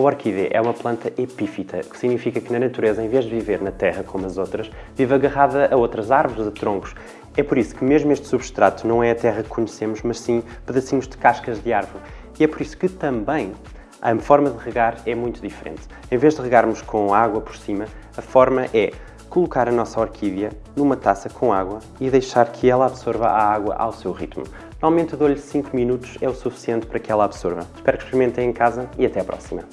orquídea é uma planta epífita, que significa que na natureza, em vez de viver na terra como as outras, vive agarrada a outras árvores, a troncos. É por isso que mesmo este substrato não é a terra que conhecemos, mas sim pedacinhos de cascas de árvore. E é por isso que também a forma de regar é muito diferente. Em vez de regarmos com água por cima, a forma é colocar a nossa orquídea numa taça com água e deixar que ela absorva a água ao seu ritmo. Normalmente eu dou-lhe 5 minutos, é o suficiente para que ela absorva. Espero que experimentem em casa e até à próxima.